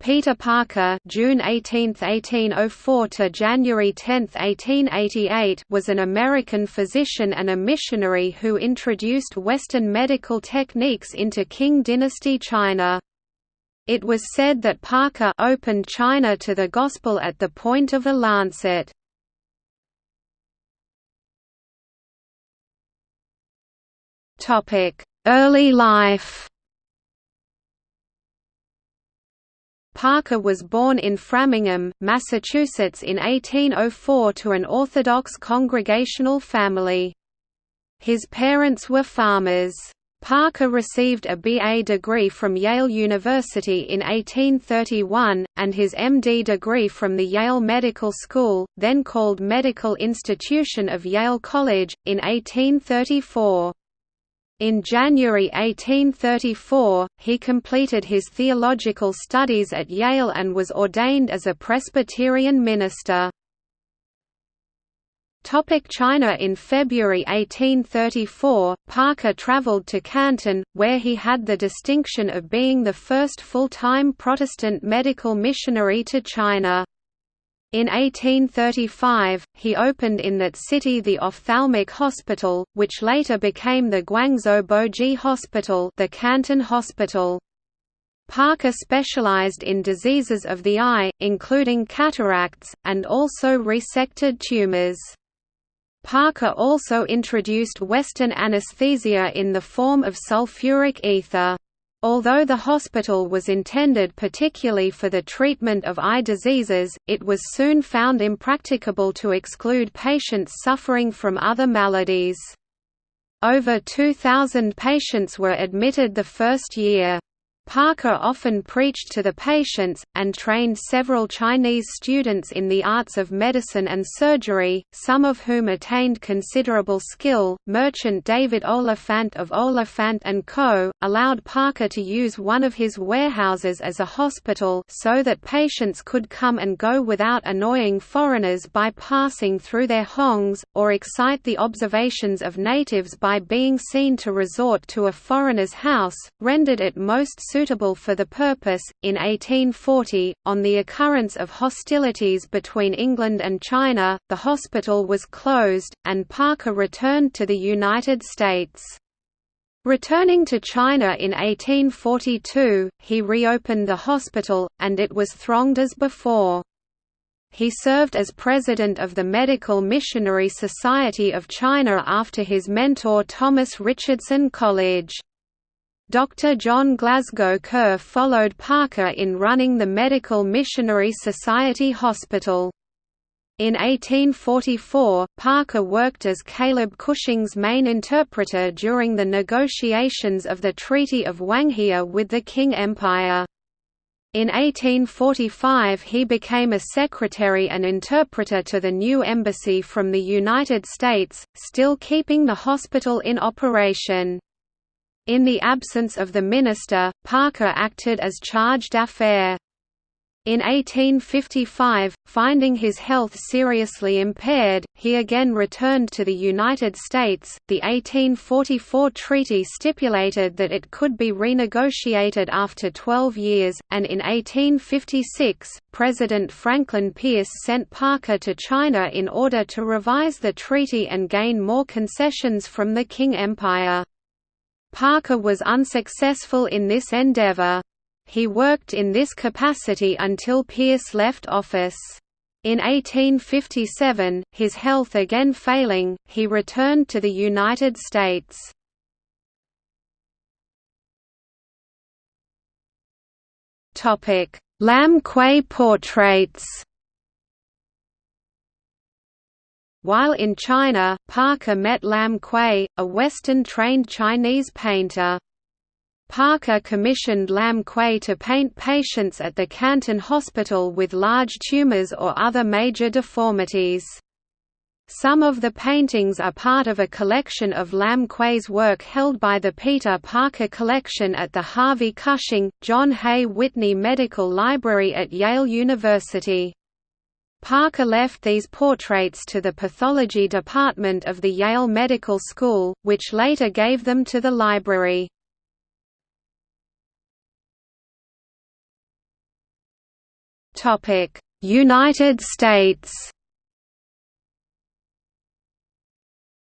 Peter Parker June 18, 1804 to January 10, 1888 was an American physician and a missionary who introduced Western medical techniques into Qing dynasty China. It was said that Parker opened China to the gospel at the point of a lancet. Early life Parker was born in Framingham, Massachusetts in 1804 to an Orthodox congregational family. His parents were farmers. Parker received a BA degree from Yale University in 1831, and his MD degree from the Yale Medical School, then called Medical Institution of Yale College, in 1834. In January 1834, he completed his theological studies at Yale and was ordained as a Presbyterian minister. China In February 1834, Parker traveled to Canton, where he had the distinction of being the first full-time Protestant medical missionary to China. In 1835, he opened in that city the ophthalmic hospital, which later became the Guangzhou Boji Hospital the Canton Hospital. Parker specialized in diseases of the eye, including cataracts, and also resected tumors. Parker also introduced Western anesthesia in the form of sulfuric ether. Although the hospital was intended particularly for the treatment of eye diseases, it was soon found impracticable to exclude patients suffering from other maladies. Over 2,000 patients were admitted the first year. Parker often preached to the patients, and trained several Chinese students in the arts of medicine and surgery, some of whom attained considerable skill. Merchant David Oliphant of Oliphant & Co. allowed Parker to use one of his warehouses as a hospital so that patients could come and go without annoying foreigners by passing through their hongs, or excite the observations of natives by being seen to resort to a foreigner's house, rendered it most suitable suitable for the purpose. In 1840, on the occurrence of hostilities between England and China, the hospital was closed, and Parker returned to the United States. Returning to China in 1842, he reopened the hospital, and it was thronged as before. He served as president of the Medical Missionary Society of China after his mentor Thomas Richardson Colledge. Dr. John Glasgow Kerr followed Parker in running the Medical Missionary Society Hospital. In 1844, Parker worked as Caleb Cushing's main interpreter during the negotiations of the Treaty of Wanghia with the Qing Empire. In 1845 he became a secretary and interpreter to the new embassy from the United States, still keeping the hospital in operation. In the absence of the minister, Parker acted as charge d'affaires. In 1855, finding his health seriously impaired, he again returned to the United States. The 1844 treaty stipulated that it could be renegotiated after 12 years, and in 1856, President Franklin Pierce sent Parker to China in order to revise the treaty and gain more concessions from the Qing Empire. Parker was unsuccessful in this endeavor. He worked in this capacity until Pierce left office. In 1857, his health again failing, he returned to the United States. Lam Kui portraits While in China, Parker met Lam Kui, a Western-trained Chinese painter. Parker commissioned Lam Kui to paint patients at the Canton Hospital with large tumors or other major deformities. Some of the paintings are part of a collection of Lam Kui's work held by the Peter Parker Collection at the Harvey Cushing, John Hay Whitney Medical Library at Yale University. Parker left these portraits to the pathology department of the Yale Medical School, which later gave them to the library. United States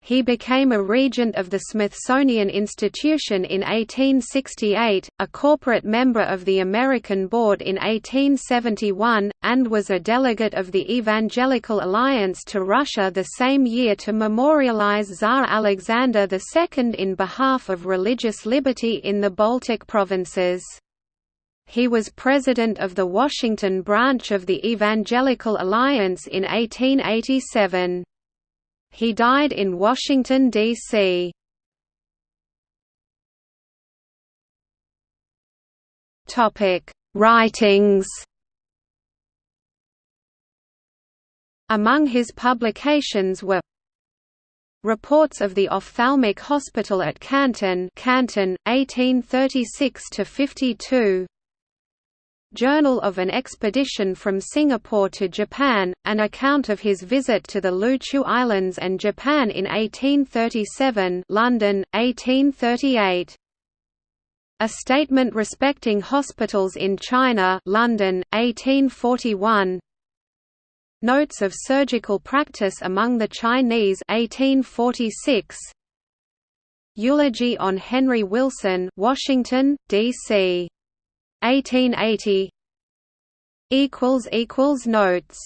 He became a regent of the Smithsonian Institution in 1868, a corporate member of the American Board in 1871, and was a delegate of the Evangelical Alliance to Russia the same year to memorialize Tsar Alexander II in behalf of religious liberty in the Baltic provinces. He was president of the Washington branch of the Evangelical Alliance in 1887. He died in Washington, D.C. Writings Among his publications were Reports of the Ophthalmic Hospital at Canton Canton, 1836–52 Journal of an Expedition from Singapore to Japan, an account of his visit to the Luchu Islands and Japan in 1837 London, 1838. A Statement Respecting Hospitals in China London, 1841 Notes of Surgical Practice Among the Chinese 1846 Eulogy on Henry Wilson Washington, D.C. 1880 equals equals notes